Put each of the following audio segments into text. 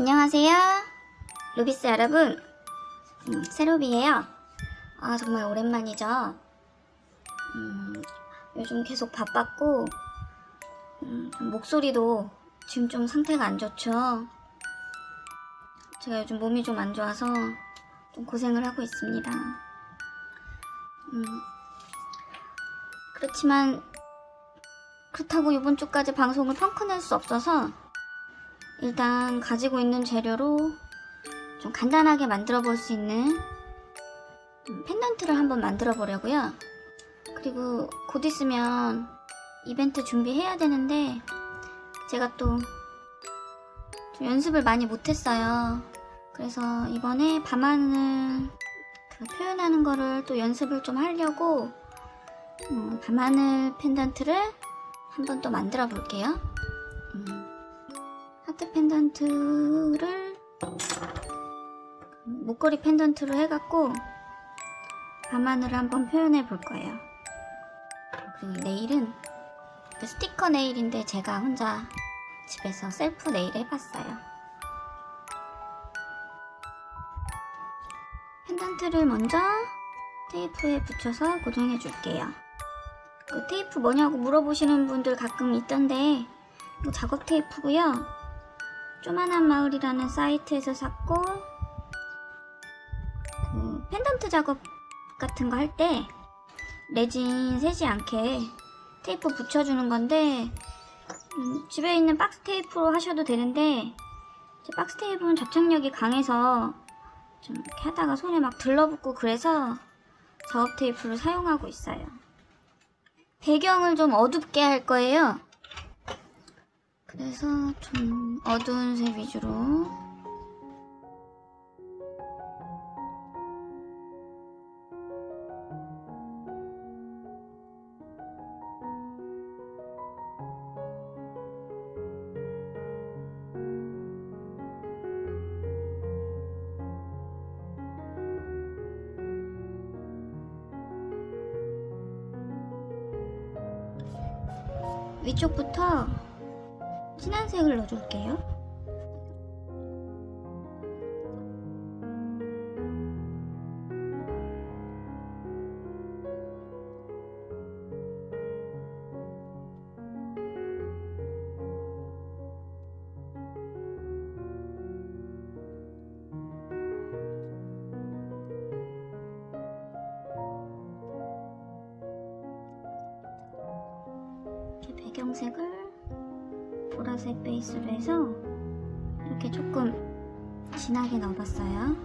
안녕하세요. 루비스 여러분. 음, 세로비예요. 아, 정말 오랜만이죠. 음, 요즘 계속 바빴고, 음, 목소리도 지금 좀 상태가 안 좋죠. 제가 요즘 몸이 좀 안 좋아서 좀 고생을 하고 있습니다. 음, 그렇지만, 그렇다고 이번 주까지 방송을 펑크낼 수 없어서, 일단 가지고 있는 재료로 좀 간단하게 만들어 볼 수 있는 음, 펜던트를 한번 만들어 보려고요. 그리고 곧 있으면 이벤트 준비해야 되는데 제가 또좀 연습을 많이 못했어요. 그래서 이번에 밤하늘 그 표현하는 거를 또 연습을 좀 하려고 음, 밤하늘 펜던트를 한번 또 만들어 볼게요. 음. 하트 펜던트를 목걸이 펜던트로 해갖고 밤하늘을 한번 표현해 볼 거예요. 그리고 네일은 그 스티커 네일인데 제가 혼자 집에서 셀프 네일 해봤어요. 펜던트를 먼저 테이프에 붙여서 고정해 줄게요. 그 테이프 뭐냐고 물어보시는 분들 가끔 있던데 뭐 작업 테이프고요. 쪼만한 마을이라는 사이트에서 샀고 그 펜던트 작업 같은 거 할 때 레진 새지 않게 테이프 붙여주는 건데 음, 집에 있는 박스 테이프로 하셔도 되는데 제 박스 테이프는 접착력이 강해서 좀 이렇게 하다가 손에 막 들러붙고 그래서 작업 테이프를 사용하고 있어요. 배경을 좀 어둡게 할 거예요. 그래서 좀 어두운 색 위주로. 위쪽부터 진한 색을 넣어줄게요. 배경색을 보라색 베이스로 해서 이렇게 조금 진하게 넣어봤어요.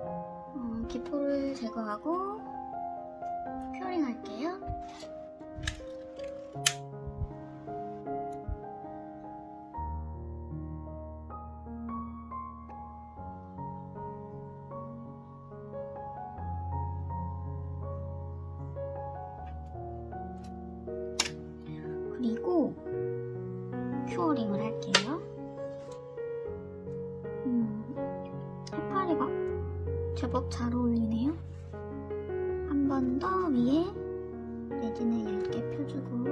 어, 기포를 제거하고 큐어링 할게요. 큐어링을 할게요. 음, 해파리가 제법 잘 어울리네요. 한 번 더 위에 레진을 얇게 펴주고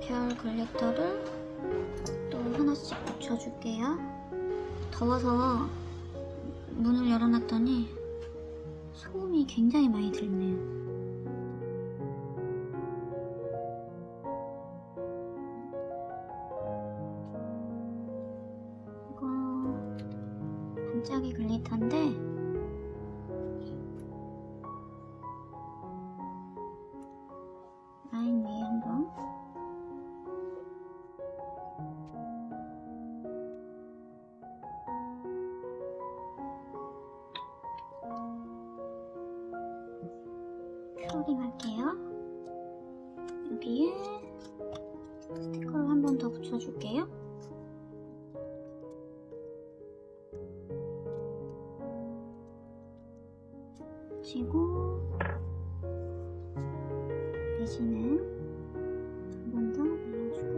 별 글리터를 또 하나씩 붙여줄게요. 더워서 문을 열어놨더니 소음이 굉장히 많이 들네요. 한번더 붙여줄게요. 붙이고 레진은 한 번 더 발라주고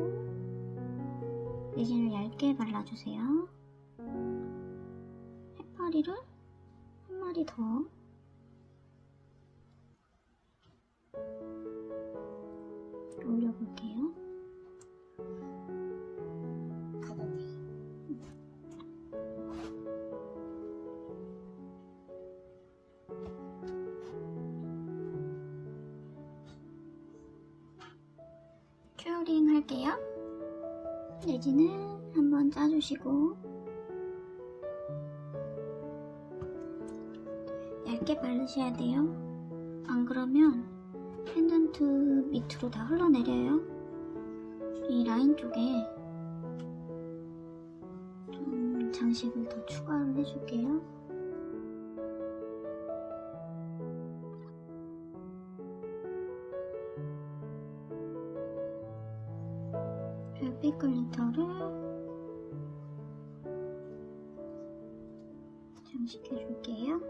레진을 얇게 발라주세요. 해파리를 마디 더. 올려볼게요. 큐어링 할게요. 내지는 한번 짜주시고 얇게 바르셔야 돼요. 안 그러면 펜던트 밑으로 다 흘러내려요. 이 라인 쪽에 좀 장식을 더 추가를 해줄게요. 별빛 글리터를 장식해 줄게요.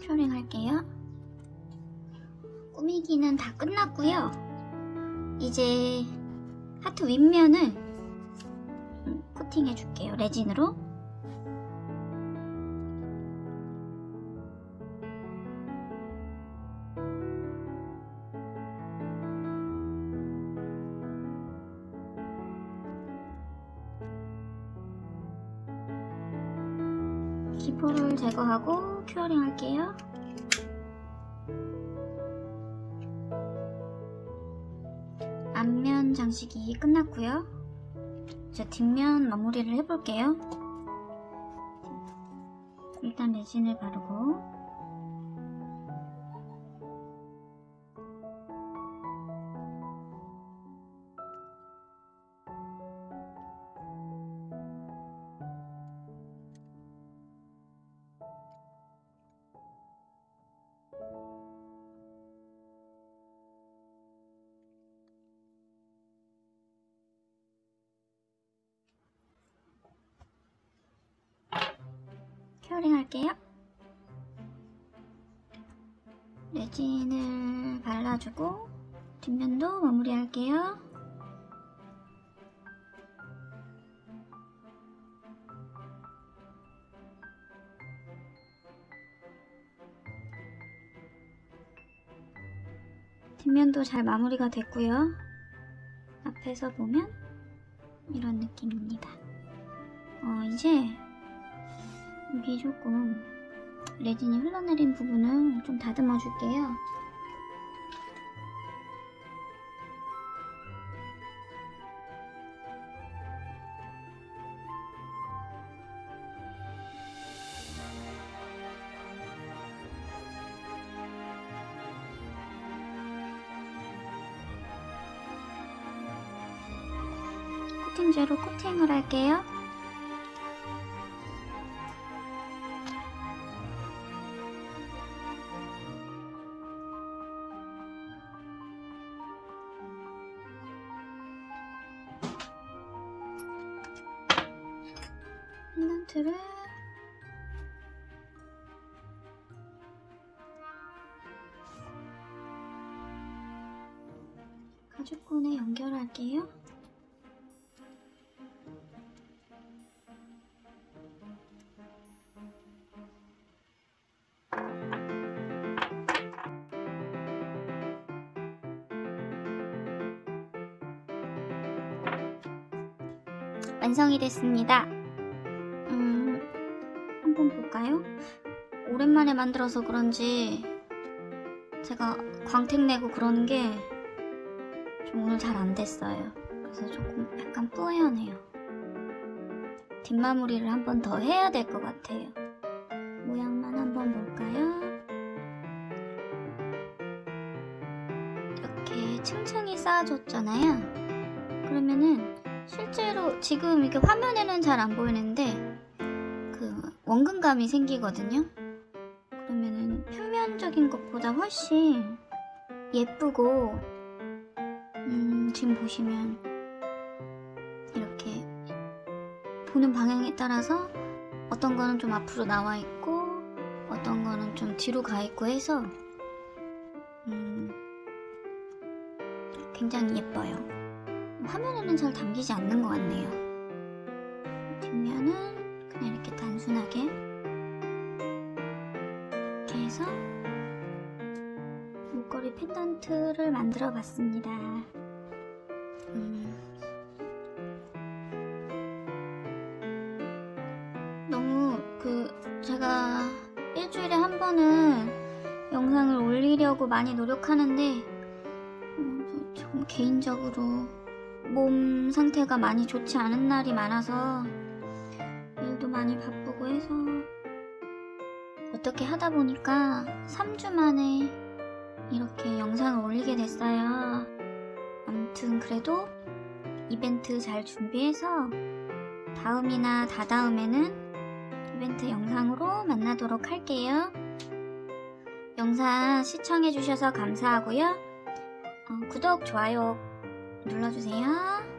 큐어링 할게요. 꾸미기는 다 끝났고요. 이제 하트 윗면을 음, 코팅해 줄게요. 레진으로. 기포를 제거하고 큐어링 할게요. 앞면 장식이 끝났고요. 이제 뒷면 마무리를 해볼게요. 일단 레진을 바르고 큐어링 할게요. 레진을 발라주고 뒷면도 마무리할게요. 뒷면도 잘 마무리가 됐고요. 앞에서 보면 이런 느낌입니다. 어, 이제 여기 조금 레진이 흘러내린 부분을 좀 다듬어 줄게요. 코팅제로 코팅을 할게요. 펜던트를 가죽끈에 연결할게요. 완성이 됐습니다. 음, 한번 볼까요? 오랜만에 만들어서 그런지 제가 광택 내고 그러는 게 좀 오늘 잘 안 됐어요. 그래서 조금 약간 뿌연해요. 뒷마무리를 한 번 더 해야 될 것 같아요. 모양만 한번 볼까요? 이렇게 층층이 쌓아줬잖아요. 그러면은 실제로 지금 이렇게 화면에는 잘 안 보이는데 그 원근감이 생기거든요. 그러면은 표면적인 것보다 훨씬 예쁘고 음, 지금 보시면 이렇게 보는 방향에 따라서 어떤 거는 좀 앞으로 나와 있고 어떤 거는 좀 뒤로 가 있고 해서 음, 굉장히 예뻐요. 화면에는 잘 담기지 않는 것 같네요. 펜던트를 만들어 봤습니다. 음. 너무 그 제가 일주일에 한 번은 영상을 올리려고 많이 노력하는데 음, 조금 개인적으로 몸 상태가 많이 좋지 않은 날이 많아서 일도 많이 바쁘고 해서 어떻게 하다 보니까 3주 만에 이렇게 영상을 올리게 됐어요. 아무튼 그래도 이벤트 잘 준비해서 다음이나 다다음에는 이벤트 영상으로 만나도록 할게요. 영상 시청해주셔서 감사하고요. 어, 구독, 좋아요 눌러주세요.